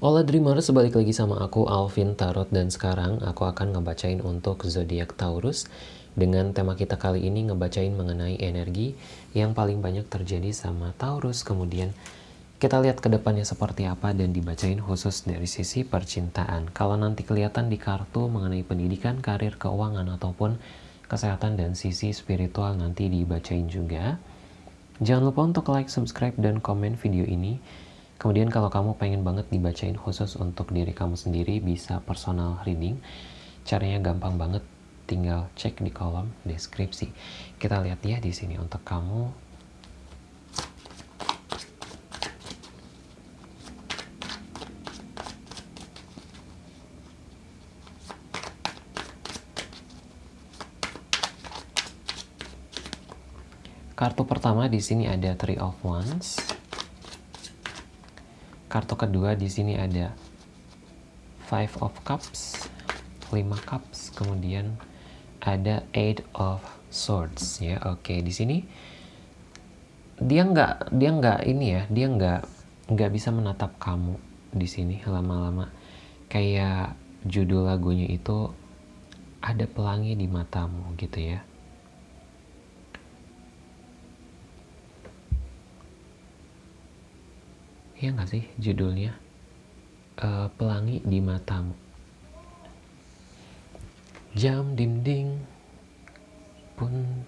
Hola Dreamers, balik lagi sama aku Alvin Tarot. Dan sekarang aku akan ngebacain untuk zodiak Taurus. Dengan tema kita kali ini ngebacain mengenai energi yang paling banyak terjadi sama Taurus. Kemudian kita lihat ke depannya seperti apa dan dibacain khusus dari sisi percintaan. Kalau nanti kelihatan di kartu mengenai pendidikan, karir, keuangan ataupun kesehatan dan sisi spiritual nanti dibacain juga. Jangan lupa untuk like, subscribe, dan komen video ini Kemudian kalau kamu pengen banget dibacain khusus untuk diri kamu sendiri, bisa personal reading. Caranya gampang banget, tinggal cek di kolom deskripsi. Kita lihat ya di sini untuk kamu. Kartu pertama di sini ada Three of Wands. Kartu kedua di sini ada Five of Cups, 5 cups, kemudian ada Eight of Swords ya. Oke, di sini dia nggak dia nggak ini ya, dia nggak nggak bisa menatap kamu di sini lama-lama. Kayak judul lagunya itu ada pelangi di matamu gitu ya. Ya nggak sih judulnya? Uh, pelangi di matamu. Jam dinding pun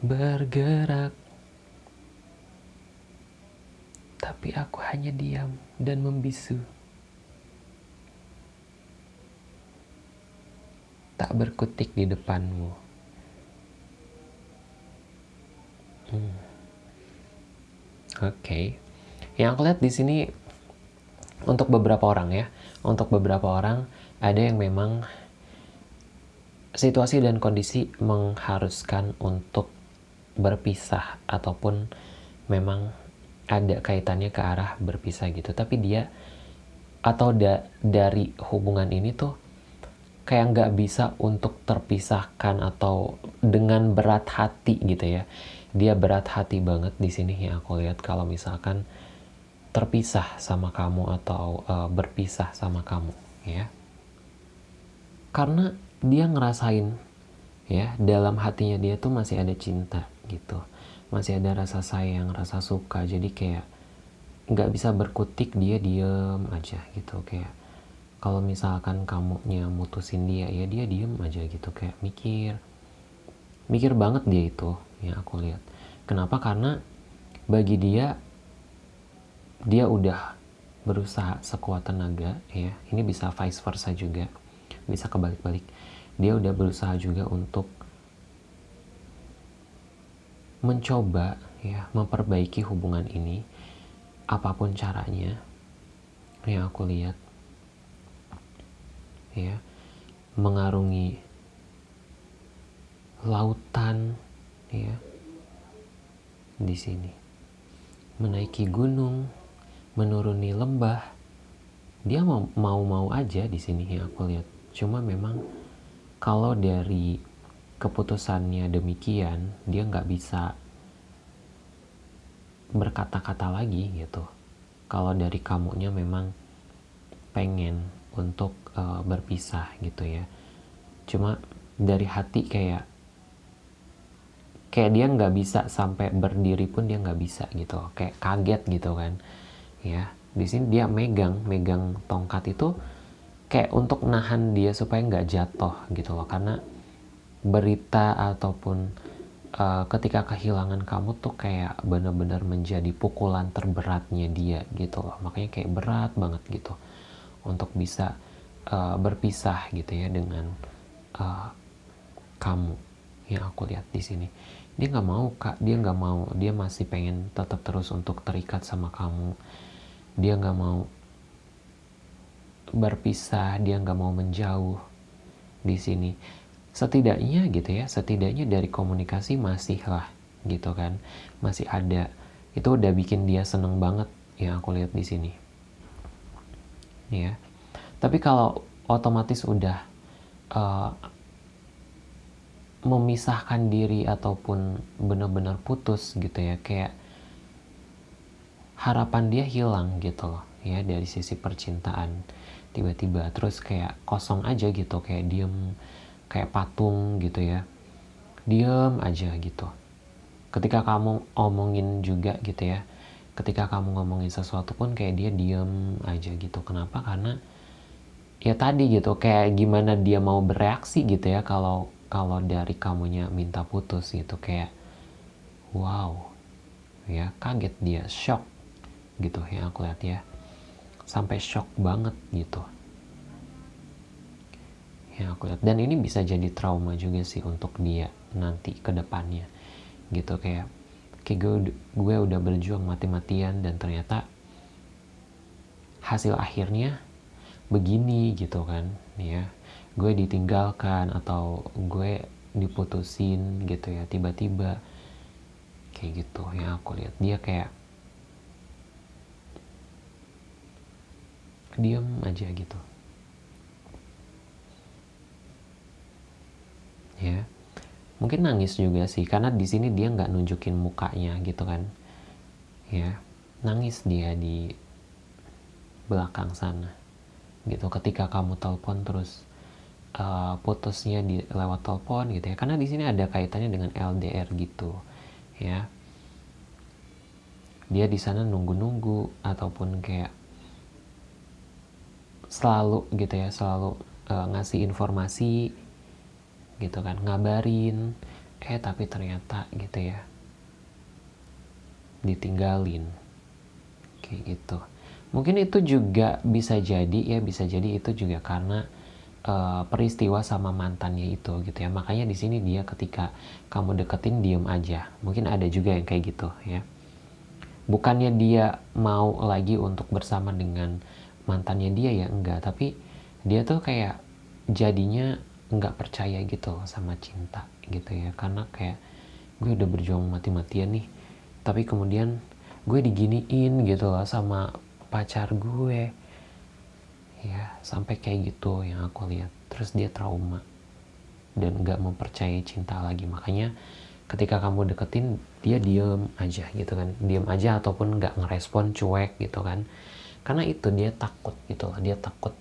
bergerak. Tapi aku hanya diam dan membisu. Tak berkutik di depanmu. Hmm. oke. okay. Yang aku lihat di sini untuk beberapa orang ya, untuk beberapa orang ada yang memang situasi dan kondisi mengharuskan untuk berpisah ataupun memang ada kaitannya ke arah berpisah gitu. Tapi dia atau da dari hubungan ini tuh kayak nggak bisa untuk terpisahkan atau dengan berat hati gitu ya. Dia berat hati banget di sini yang aku lihat kalau misalkan terpisah sama kamu atau uh, berpisah sama kamu ya. Karena dia ngerasain ya dalam hatinya dia tuh masih ada cinta gitu. Masih ada rasa sayang rasa suka. Jadi kayak nggak bisa berkutik dia diem aja gitu. Kayak kalau misalkan kamu mutusin dia ya dia diem aja gitu. Kayak mikir mikir banget dia itu ya aku lihat. Kenapa? Karena bagi dia dia udah berusaha sekuat tenaga ya. Ini bisa vice versa juga. Bisa kebalik-balik. Dia udah berusaha juga untuk mencoba ya memperbaiki hubungan ini. Apa pun caranya yang aku lihat ya mengarungi lautan ya di sini. Menaiki gunung menuruni lembah. Dia mau mau aja di sini yang aku lihat. Cuma memang kalau dari keputusannya demikian dia nggak bisa berkata-kata lagi gitu. Kalau dari kamunya memang pengen untuk uh, berpisah gitu ya. Cuma dari hati kayak kayak dia nggak bisa sampai berdiri pun dia nggak bisa gitu. Kayak kaget gitu kan ya di sini dia megang megang tongkat itu kayak untuk nahan dia supaya nggak jatuh gitu loh. Karena berita ataupun uh, ketika kehilangan kamu tuh kayak benar-benar menjadi pukulan terberatnya dia gitu loh. Makanya kayak berat banget gitu untuk bisa uh, berpisah gitu ya dengan uh, kamu yang aku lihat di sini. Dia nggak mau kak. Dia nggak mau. Dia masih pengen tetap terus untuk terikat sama kamu dia nggak mau berpisah, dia nggak mau menjauh di sini. Setidaknya gitu ya, setidaknya dari komunikasi masih lah gitu kan, masih ada. Itu udah bikin dia seneng banget yang aku lihat di sini. Ya, tapi kalau otomatis udah uh, memisahkan diri ataupun benar-benar putus gitu ya, kayak harapan dia hilang gitu loh ya dari sisi percintaan. Tiba-tiba terus kayak kosong aja gitu kayak diem kayak patung gitu ya. Diem aja gitu. Ketika kamu omongin juga gitu ya ketika kamu ngomongin sesuatu pun kayak dia diem aja gitu. Kenapa? Karena ya tadi gitu kayak gimana dia mau bereaksi gitu ya kalau kalau dari kamunya minta putus gitu. Kayak wow ya kaget dia shock gitu yang aku lihat ya. Sampai shock banget gitu. Yang aku lihat. Dan ini bisa jadi trauma juga sih untuk dia nanti ke depannya. Gitu kayak kayak gue, gue udah berjuang mati-matian dan ternyata hasil akhirnya begini gitu kan ya. Gue ditinggalkan atau gue diputusin gitu ya tiba-tiba. Kayak gitu yang aku lihat. Dia kayak diam aja gitu. Ya. Mungkin nangis juga sih karena di sini dia nggak nunjukin mukanya gitu kan. Ya. Nangis dia di belakang sana gitu. Ketika kamu telepon terus uh, putusnya di lewat telepon gitu ya. Karena di sini ada kaitannya dengan LDR gitu ya. Dia di sana nunggu-nunggu ataupun kayak selalu gitu ya selalu uh, ngasih informasi gitu kan ngabarin eh tapi ternyata gitu ya ditinggalin kayak gitu. Mungkin itu juga bisa jadi ya bisa jadi itu juga karena uh, peristiwa sama mantannya itu gitu ya. Makanya di sini dia ketika kamu deketin diem aja. Mungkin ada juga yang kayak gitu ya. Bukannya dia mau lagi untuk bersama dengan mantannya dia ya? Enggak tapi dia tuh kayak jadinya enggak percaya gitu sama cinta gitu ya. Karena kayak gue udah berjuang mati-matian nih tapi kemudian gue diginiin gitu loh sama pacar gue. Ya sampai kayak gitu yang aku lihat. Terus dia trauma dan nggak mempercayai cinta lagi. Makanya ketika kamu deketin dia diem aja gitu kan. Diem aja ataupun nggak ngerespon cuek gitu kan karena itu dia takut gitu lah dia takut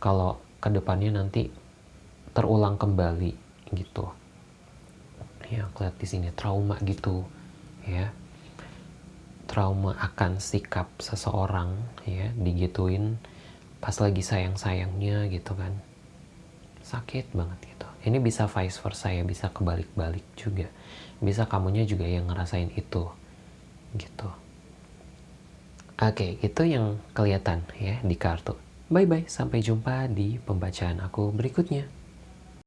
kalau ke depannya nanti terulang kembali gitu. Ya aku lihat di sini trauma gitu ya. Trauma akan sikap seseorang ya digituin pas lagi sayang-sayangnya gitu kan. Sakit banget gitu. Ini bisa vice versa ya bisa kebalik-balik juga. Bisa kamunya juga yang ngerasain itu gitu Oke, itu yang kelihatan ya di kartu. Bye-bye, sampai jumpa di pembacaan aku berikutnya.